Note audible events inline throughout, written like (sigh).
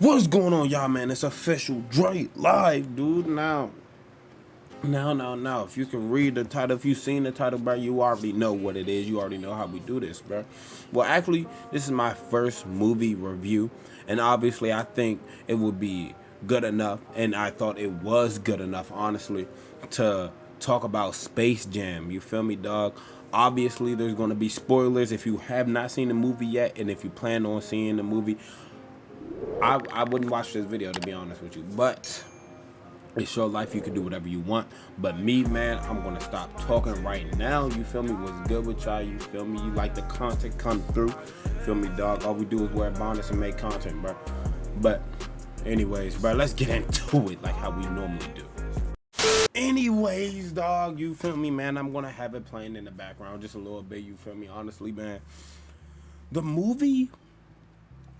What's going on, y'all, man? It's official Dre live, dude. Now, now, now, now. If you can read the title, if you've seen the title, bro, you already know what it is. You already know how we do this, bro. Well, actually, this is my first movie review, and obviously, I think it would be good enough, and I thought it was good enough, honestly, to talk about Space Jam. You feel me, dog? Obviously, there's going to be spoilers if you have not seen the movie yet, and if you plan on seeing the movie. I, I wouldn't watch this video to be honest with you, but it's your life. You can do whatever you want. But me, man, I'm gonna stop talking right now. You feel me? What's good with y'all? You feel me? You like the content come through? Feel me, dog? All we do is wear bonnets and make content, bro. But, anyways, bro, let's get (laughs) into it like how we normally do. Anyways, dog, you feel me, man? I'm gonna have it playing in the background just a little bit. You feel me? Honestly, man, the movie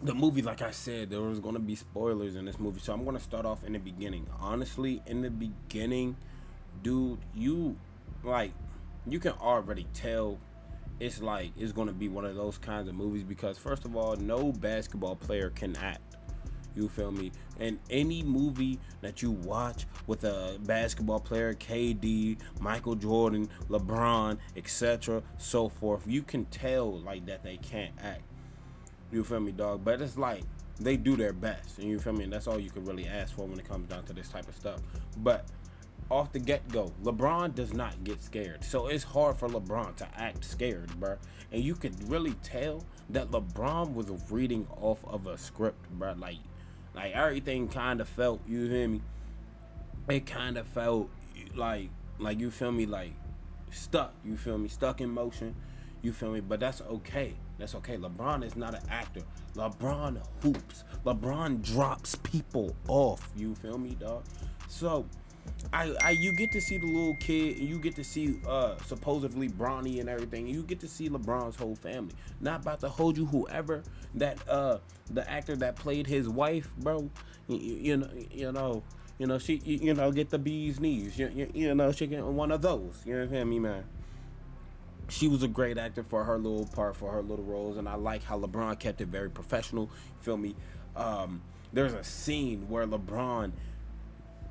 the movie, like I said, there was going to be spoilers in this movie. So I'm going to start off in the beginning. Honestly, in the beginning, dude, you, like, you can already tell it's like, it's going to be one of those kinds of movies because, first of all, no basketball player can act. You feel me? And any movie that you watch with a basketball player, KD, Michael Jordan, LeBron, etc., so forth, you can tell like that they can't act you feel me, dog? But it's like they do their best, and you feel me. And that's all you can really ask for when it comes down to this type of stuff. But off the get go, LeBron does not get scared, so it's hard for LeBron to act scared, bro. And you could really tell that LeBron was reading off of a script, bro. Like, like everything kind of felt. You hear me? It kind of felt like, like you feel me, like stuck. You feel me? Stuck in motion. You feel me? But that's okay that's okay. LeBron is not an actor. LeBron hoops. LeBron drops people off. You feel me, dog? So, I, I you get to see the little kid and you get to see uh supposedly Bronny and everything. You get to see LeBron's whole family. Not about to hold you whoever that uh the actor that played his wife, bro. You, you know, you know, you know she you, you know get the bee's knees. You, you, you know she get one of those. You know what I mean, man? She was a great actor for her little part for her little roles and i like how lebron kept it very professional feel me? Um, there's a scene where lebron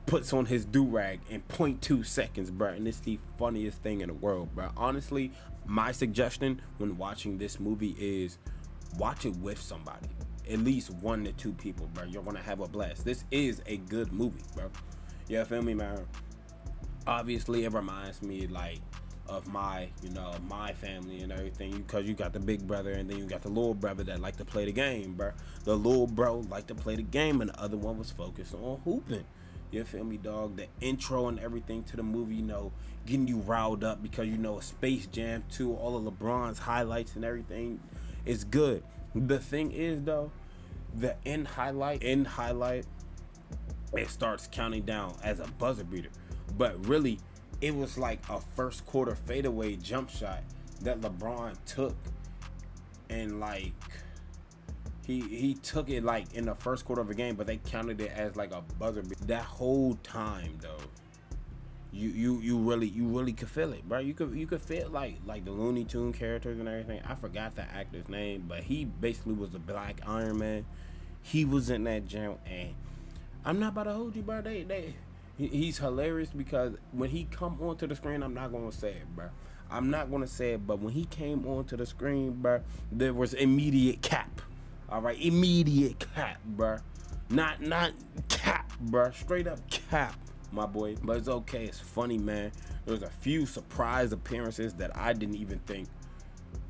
puts on his do-rag in 0.2 seconds bro and it's the funniest thing in the world bro honestly my suggestion when watching this movie is watch it with somebody at least one to two people bro you're gonna have a blast. This is a good movie bro yeah feel me man? Obviously it reminds me like of my, you know, my family and everything. Because you got the big brother and then you got the little brother that like to play the game, bro. The little bro like to play the game and the other one was focused on hooping. You feel me, dog? The intro and everything to the movie, you know, getting you riled up because you know a Space Jam 2, all of LeBron's highlights and everything is good. The thing is though, the end highlight, end highlight, it starts counting down as a buzzer beater. But really, it was like a first quarter fadeaway jump shot that LeBron took and like he he took it like in the first quarter of a game, but they counted it as like a buzzer. That whole time though, you you you really you really could feel it, bro. You could you could feel like like the Looney Tune characters and everything. I forgot the actor's name, but he basically was the Black Iron Man. He was in that jam, and I'm not about to hold you, bro. They they he's hilarious because when he come onto the screen, I'm not gonna say it, bro. I'm not gonna say it, but when he came onto the screen, bro, there was immediate cap. All right, immediate cap, bro. Not not cap, bro. Straight up cap, my boy. But it's okay. It's funny, man. There's a few surprise appearances that I didn't even think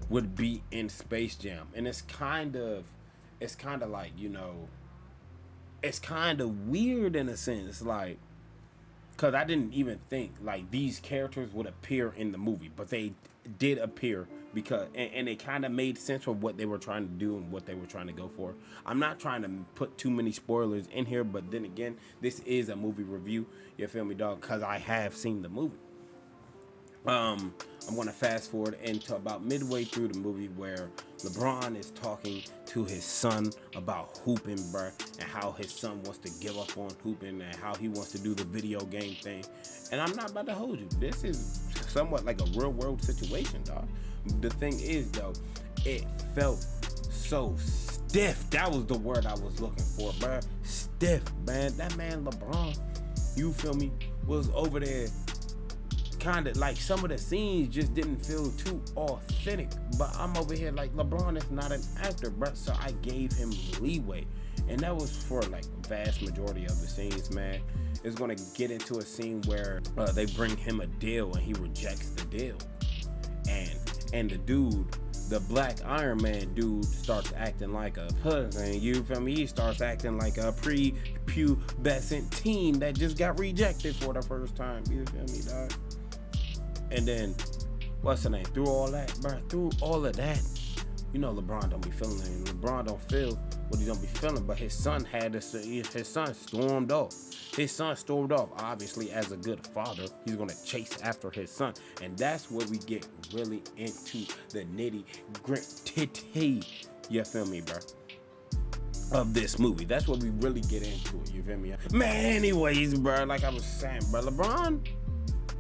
would be in Space Jam, and it's kind of, it's kind of like you know, it's kind of weird in a sense, like because I didn't even think like these characters would appear in the movie, but they did appear because and, and it kind of made sense for what they were trying to do and what they were trying to go for. I'm not trying to put too many spoilers in here, but then again, this is a movie review. You feel me, dog? Because I have seen the movie. Um, I'm gonna fast forward into about midway through the movie where LeBron is talking to his son about hooping, bruh, and how his son wants to give up on hooping and how he wants to do the video game thing. And I'm not about to hold you. This is somewhat like a real world situation, dog. The thing is, though, it felt so stiff. That was the word I was looking for, bro. Stiff, man. That man LeBron, you feel me, was over there kind of like some of the scenes just didn't feel too authentic. But I'm over here like LeBron is not an actor, bro. So I gave him leeway. And that was for like vast majority of the scenes, man. It's gonna get into a scene where uh, they bring him a deal and he rejects the deal. And and the dude, the black Iron Man dude starts acting like a husband. You feel me? He starts acting like a pre-pubescent teen that just got rejected for the first time. You feel me, dog? And then, what's the name? Through all that, bro, through all of that, you know LeBron don't be feeling it. LeBron don't feel what he don't be feeling, but his son had this, his son stormed off. His son stormed off. Obviously, as a good father, he's gonna chase after his son. And that's where we get really into the nitty gritty. You feel me, bro? Of this movie. That's what we really get into it. You feel me? Man, anyways, bro, like I was saying, bro, LeBron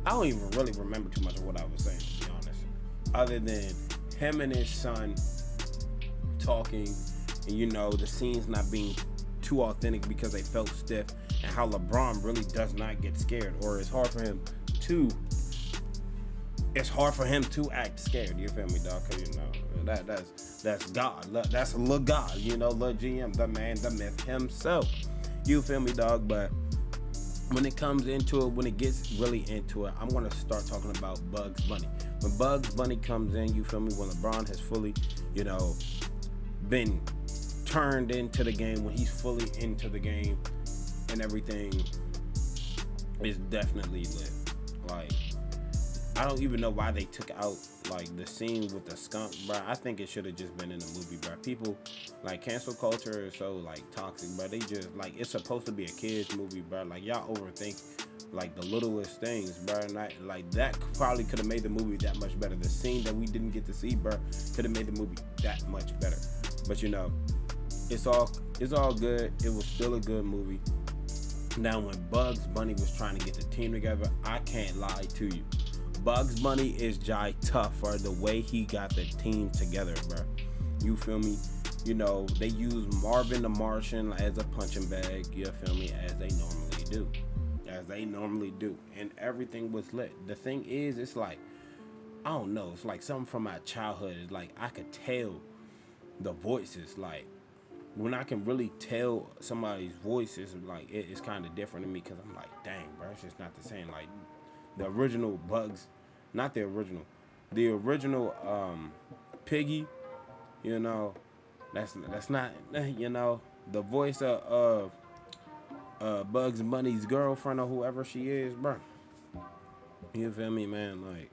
I don't even really remember too much of what I was saying, to be honest. Other than him and his son talking, and you know, the scenes not being too authentic because they felt stiff, and how LeBron really does not get scared, or it's hard for him to. It's hard for him to act scared. You feel me, dog? Cause you know that that's that's God. That's a little God. You know, little GM, the man, the myth himself. You feel me, dog? But when it comes into it, when it gets really into it, I'm gonna start talking about Bugs Bunny. When Bugs Bunny comes in, you feel me? When LeBron has fully, you know, been turned into the game, when he's fully into the game and everything is definitely lit. Like, I don't even know why they took out like the scene with the skunk, bro. I think it should have just been in the movie, bro. People like cancel culture is so like toxic, bro. They just like it's supposed to be a kids movie, bro. Like y'all overthink like the littlest things, bro. Like that probably could have made the movie that much better. The scene that we didn't get to see, bro, could have made the movie that much better. But you know, it's all it's all good. It was still a good movie. Now, when Bugs Bunny was trying to get the team together, I can't lie to you. Bugs Bunny is Jai tough for the way he got the team together, bro. You feel me? You know, they use Marvin the Martian as a punching bag, you feel me, as they normally do. As they normally do. And everything was lit. The thing is, it's like, I don't know, it's like something from my childhood. It's like I could tell the voices, like when I can really tell somebody's voice is like it, it's kind of different to me because I'm like, dang, bro, it's just not the same. Like the original Bugs, not the original, the original um, Piggy, you know, that's that's not you know the voice of uh, uh, Bugs Bunny's girlfriend or whoever she is, bro. You feel me, man? Like,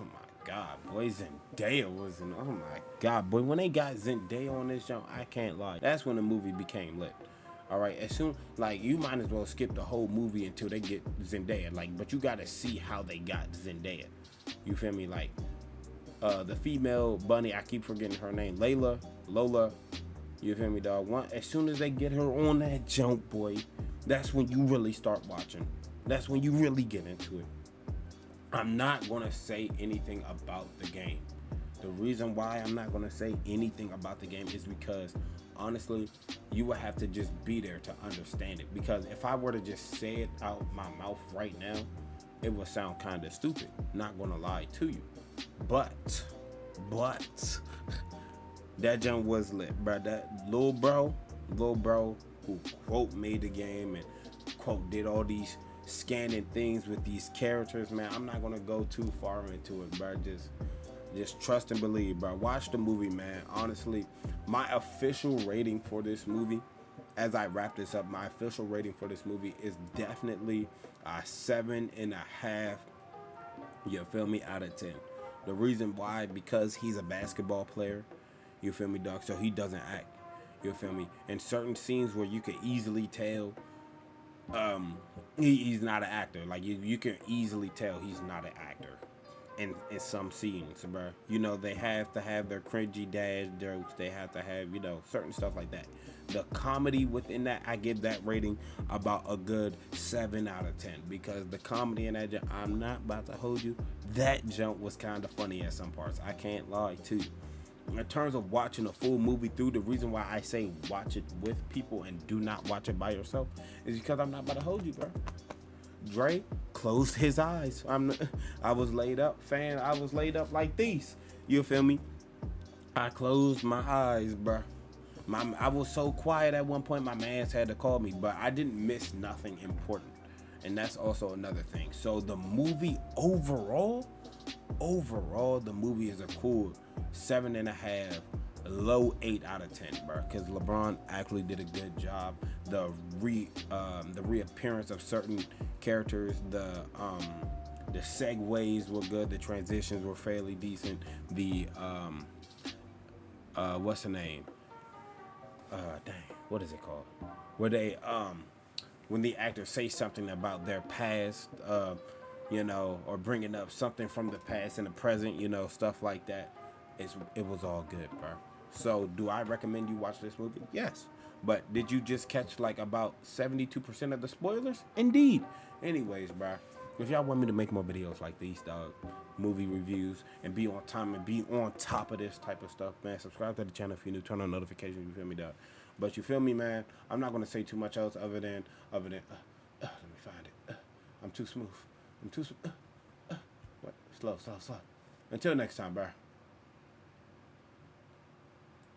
oh my God, boy, Zendaya was in. Oh my God, boy, when they got Zendaya on this show, I can't lie. That's when the movie became lit. All right, as soon like you might as well skip the whole movie until they get Zendaya. Like, but you gotta see how they got Zendaya. You feel me? Like, uh, the female bunny, I keep forgetting her name, Layla, Lola. You feel me, dog? One, as soon as they get her on that jump, boy, that's when you really start watching. That's when you really get into it. I'm not gonna say anything about the game. The reason why I'm not gonna say anything about the game is because honestly, you would have to just be there to understand it. Because if I were to just say it out my mouth right now, it would sound kind of stupid. Not gonna lie to you. But, but, (laughs) that jump was lit, bro. That little bro, little bro who quote made the game and quote did all these scanning things with these characters, man. I'm not gonna go too far into it, bro. Just just trust and believe, bro. Watch the movie, man. Honestly, my official rating for this movie, as I wrap this up, my official rating for this movie is definitely a seven and a half. You feel me? Out of ten. The reason why, because he's a basketball player. You feel me, dog? So he doesn't act. You feel me? In certain scenes where you can easily tell um he, he's not an actor. Like you, you can easily tell he's not an actor in, in some scenes, bro. You know, they have to have their cringy dad jokes. They have to have, you know, certain stuff like that. The comedy within that, I give that rating about a good 7 out of 10 because the comedy in that, I'm not about to hold you, that jump was kind of funny at some parts. I can't lie to you. in terms of watching a full movie through, the reason why I say watch it with people and do not watch it by yourself is because I'm not about to hold you, bro. Dre closed his eyes. I'm (laughs) I was laid up, fan. I was laid up like these. You feel me? I closed my eyes, bro. My, I was so quiet at one point. My man's had to call me, but I didn't miss nothing important, and that's also another thing. So the movie overall, overall, the movie is a cool seven and a half, low eight out of ten, bro. Because LeBron actually did a good job. The re um, the reappearance of certain characters, the um, the segues were good. The transitions were fairly decent. The um, uh, what's the name? Uh, dang, what is it called? Where they um, when the actors say something about their past, uh, you know, or bringing up something from the past in the present, you know, stuff like that. It's it was all good, bro. So, do I recommend you watch this movie? Yes. But did you just catch like about 72% of the spoilers? Indeed. Anyways, bro. If y'all want me to make more videos like these, dog, movie reviews, and be on time and be on top of this type of stuff, man, subscribe to the channel if you're new. Turn on notifications. You feel me, dog? But you feel me, man? I'm not gonna say too much else other than other than. Uh, uh, let me find it. Uh, I'm too smooth. I'm too. Uh, uh, what? Slow, slow, slow. Until next time, bro.